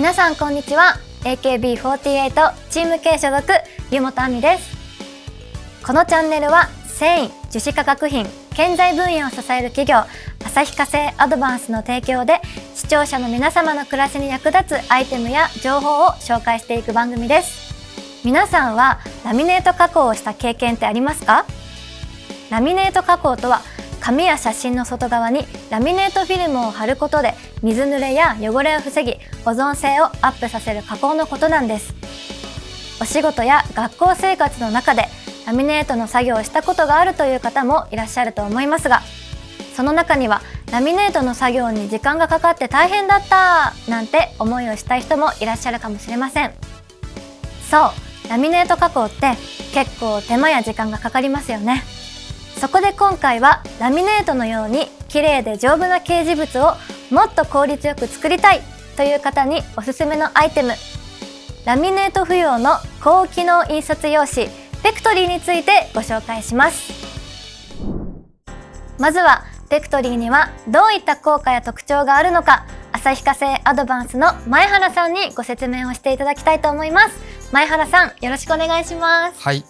皆さんこんにちは。AKB48 チーム系所属湯本亜美です。このチャンネルは繊維樹脂化学品建材分野を支える企業旭化成アドバンスの提供で視聴者の皆様の暮らしに役立つアイテムや情報を紹介していく番組です。皆さんはラミネート加工をした経験ってありますか？ラミネート加工とは紙や写真の外側にラミネートフィルムを貼ることで水濡れや汚れを防ぎ保存性をアップさせる加工のことなんです。お仕事や学校生活の中でラミネートの作業をしたことがあるという方もいらっしゃると思いますがその中にはラミネートの作業に時間がかかって大変だったなんて思いをしたい人もいらっしゃるかもしれません。そうラミネート加工って結構手間や時間がかかりますよね。そこで今回はラミネートのように綺麗で丈夫な掲示物をもっと効率よく作りたいという方におすすめのアイテム。ラミネート不要の高機能印刷用紙ペクトリーについてご紹介します。まずはペクトリーにはどういった効果や特徴があるのか旭化成アドバンスの前原さんにご説明をしていただきたいと思います。前原さんよろしくお願いします。はい。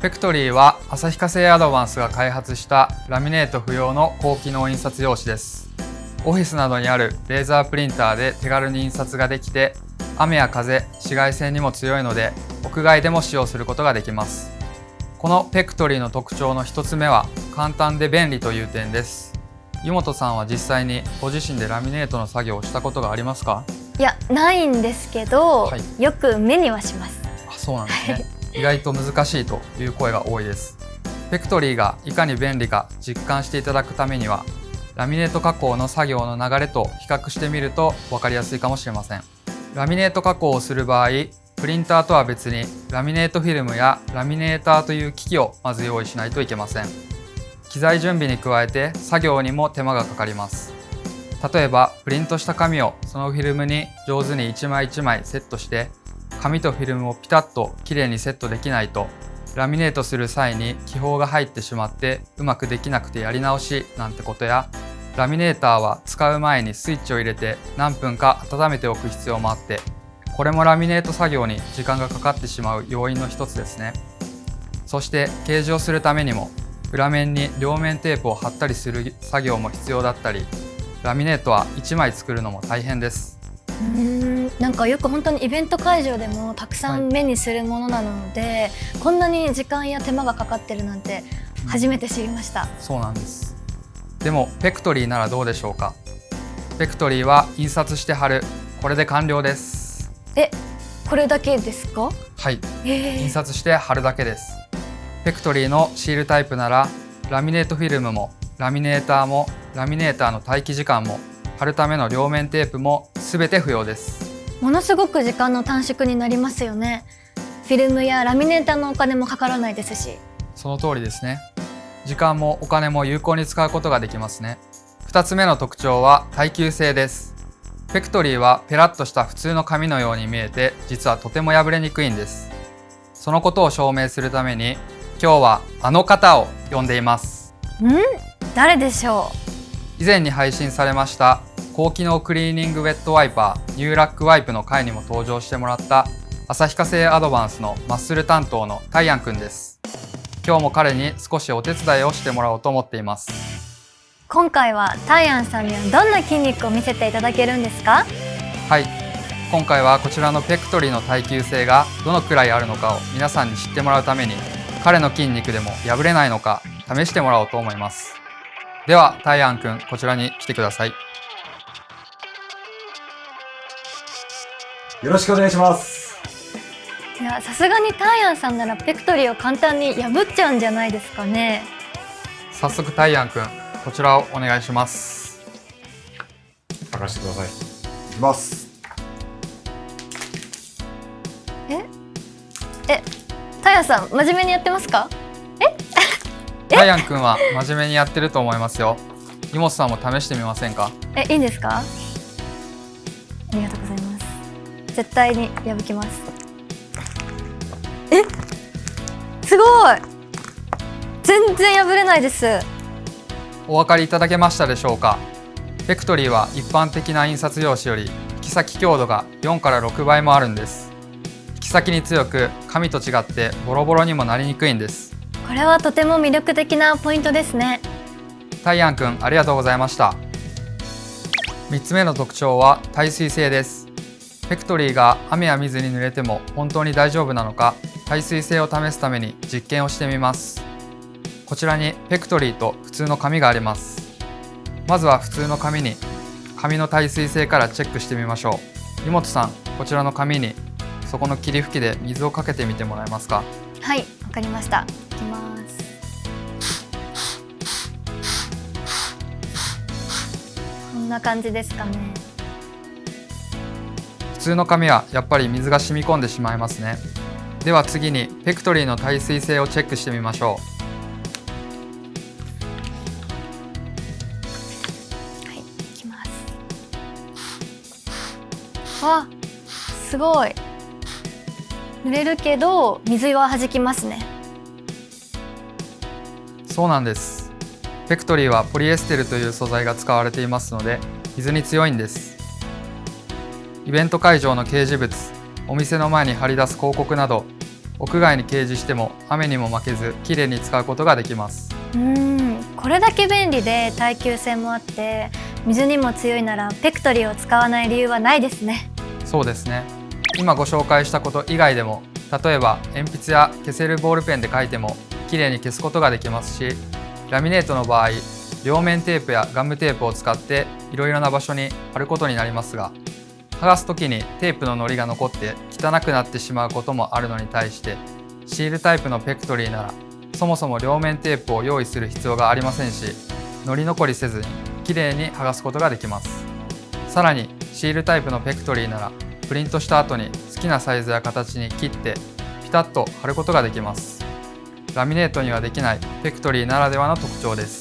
ペクトリーは旭化成アドバンスが開発したラミネート不要の高機能印刷用紙です。オフィスなどにあるレーザープリンターで手軽に印刷ができて雨や風紫外線にも強いので屋外でも使用することができます。このペクトリーの特徴の一つ目は簡単で便利という点です。湯本さんは実際にご自身でラミネートの作業をしたことがありますか？いやないんですけど、はい、よく目にはします。あそうなんですね意外と難しいという声が多いです。ペクトリーがいかに便利か実感していただくためにはラミネート加工の作業の流れと比較してみると分かりやすいかもしれません。ラミネート加工をする場合プリンターとは別にラミネートフィルムやラミネーターという機器をまず用意しないといけません。機材準備に加えて作業にも手間がかかります。例えばプリントした紙をそのフィルムに上手に一枚一枚セットして紙とフィルムをピタッときれいにセットできないとラミネートする際に気泡が入ってしまってうまくできなくてやり直しなんてことや。ラミネーターは使う前にスイッチを入れて何分か温めておく必要もあってこれもラミネート作業に時間がかかってしまう要因の一つですね。そして掲示をするためにも裏面に両面テープを貼ったりする作業も必要だったりラミネートは1枚作るのも大変です。なんかよく本当にイベント会場でもたくさん目にするものなので、はい、こんなに時間や手間がかかってるなんて初めて知りました、うん、そうなんです。でもペクトリーならどうでしょうか？ペクトリーは印刷して貼る。これで完了です。えこれだけですか？はい、え。ー、印刷して貼るだけです。ペクトリーのシールタイプならラミネートフィルムもラミネーターもラミネーターの待機時間も貼るための両面テープもすべて不要ですものすごく時間の短縮になりますよね。フィルムやラミネーターのお金もかからないですし。その通りですね。時間もお金も有効に使うことができますね。2つ目の特徴は耐久性です。ペクトリーはペラッとした普通の紙のように見えて実はとても破れにくいんです。そのことを証明するために今日はあの方を呼んでいます。ん？誰でしょう？以前に配信されました高機能クリーニングウェットワイパーニューラックワイプの回にも登場してもらった旭化成アドバンスのマッスル担当のタイアンくんです。今日も彼に少しお手伝いをしてもらおうと思っています。今回はタイアンさんにはどんな筋肉を見せていただけるんですか？はい。今回はこちらのペクトリーの耐久性がどのくらいあるのかを皆さんに知ってもらうために彼の筋肉でも破れないのか試してもらおうと思います。ではタイアンくんこちらに来てくださいよろしくお願いします。いやさすがにタイアンさんならペクトリーを簡単に破っちゃうんじゃないですかね。早速タイアンくんこちらをお願いします。任せてください。いきます。え？え？タイアンさん真面目にやってますか？え？タイアンくんは真面目にやってると思いますよ。荷物さんも試してみませんか？えいいんですか？ありがとうございます絶対に破きます。え？すごい！全然破れないです。お分かりいただけましたでしょうか？フェクトリーは一般的な印刷用紙より基き先強度が4から6倍もあるんです。引き先に強く紙と違ってボロボロにもなりにくいんです。これはとても魅力的なポイントですね。タイアンくんありがとうございました。3つ目の特徴は耐水性ですフェクトリーが雨や水に濡れても本当に大丈夫なのか耐水性を試すために実験をしてみます。こちらにフェクトリーと普通の紙があります。まずは普通の紙に紙の耐水性からチェックしてみましょう。湯本さんこちらの紙にそこの霧吹きで水をかけてみてもらえますか？はいわかりました。いきます。こんな感じですかね。通の紙はやっぱり水が染み込んでしまいますね。では次にフェクトリーの耐水性をチェックしてみましょう。はいいきます。わすごい。濡れるけど水は弾きますね。そうなんです。フェクトリーはポリエステルという素材が使われていますので水に強いんですイベント会場の掲示物お店の前に貼り出す広告など屋外に掲示しても雨にも負けずきれいに使うことができます。うん。これだけ便利で耐久性もあって水にも強いならペクトリーを使わない理由はないですね。そうですね。今ご紹介したこと以外でも例えば鉛筆や消せるボールペンで書いてもきれいに消すことができますしラミネートの場合両面テープやガムテープを使っていろいろな場所に貼ることになりますが剥がす時にテープの糊が残って汚くなってしまうこともあるのに対してシールタイプのペクトリーならそもそも両面テープを用意する必要がありませんし糊残りせずにきれいに剥がすことができます。さらにシールタイプのペクトリーならプリントした後に好きなサイズや形に切ってピタッと貼ることができます。ラミネートにはできないペクトリーならではの特徴です。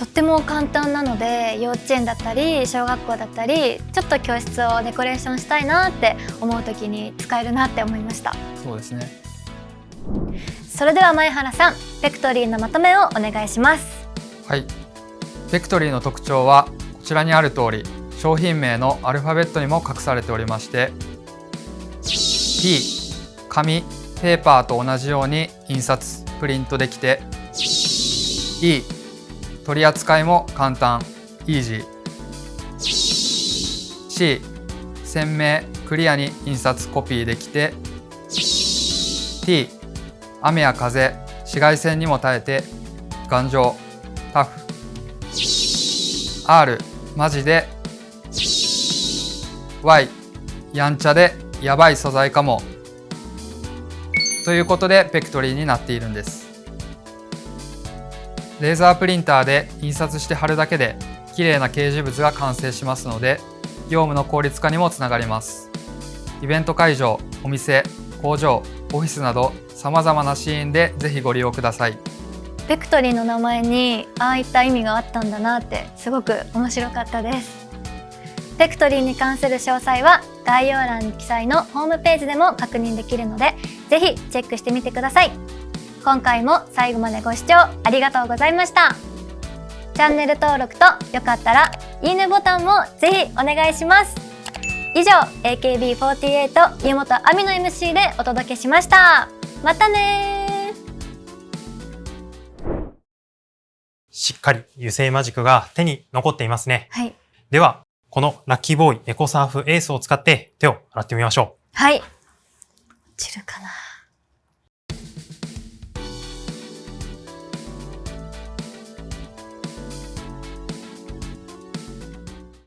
とっても簡単なので幼稚園だったり小学校だったりちょっと教室をデコレーションしたいなって思う時に使えるなって思いました。そうですね。それでは前原さんペクトリーのまとめをお願いします。はい。ペクトリーの特徴はこちらにある通り商品名のアルファベットにも隠されておりまして P 紙ペーパーと同じように印刷プリントできて E 取り扱いも簡単イージー C 鮮明クリアに印刷コピーできて。T 雨や風紫外線にも耐えて。頑丈。タフ。R マジで。Y やんちゃでやばい素材かも。ということでペクトリーになっているんです。レーザープリンターで印刷して貼るだけで綺麗な掲示物が完成しますので業務の効率化にもつながります。イベント会場お店工場オフィスなどさまざまなシーンでぜひご利用ください。ペクトリーの名前にああいった意味があったんだなってすごく面白かったです。ペクトリーに関する詳細は概要欄に記載のホームページでも確認できるのでぜひチェックしてみてください。今回も最後までご視聴ありがとうございました。チャンネル登録とよかったらいいねボタンもぜひお願いします。以上 AKB48 湯本亜美の MC でお届けしました。またねしっかり油性マジックが手に残っていますね。はい。では、このラッキーボーイエコサーフエースを使って手を洗ってみましょう。はい。落ちるかな